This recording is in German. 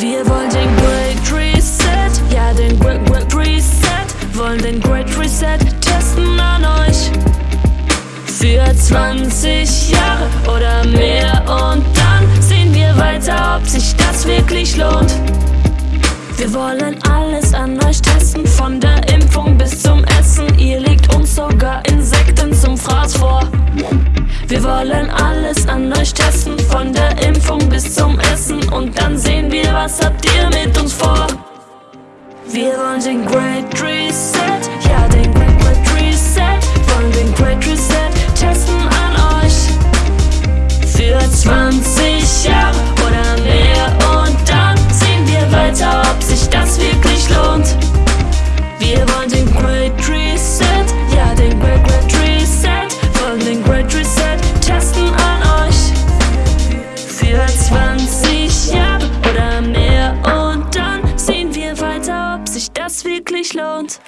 Wir wollen den Great Reset, ja den Great, Great Reset, wollen den Great Reset testen an euch. Für 20 Jahre oder mehr und dann sehen wir weiter, ob sich das wirklich lohnt. Wir wollen alles an euch testen, von der Impfung bis zum Essen. Ihr legt uns sogar Insekten zum Fraß vor. Wir wollen alles an euch testen, von der Impfung bis zum Essen. Und dann was habt ihr mit uns vor. Wir wollen den Great Reset, ja den Great, Great Reset. Wollen den Great Reset testen an euch. Für 20 Jahre wirklich lohnt.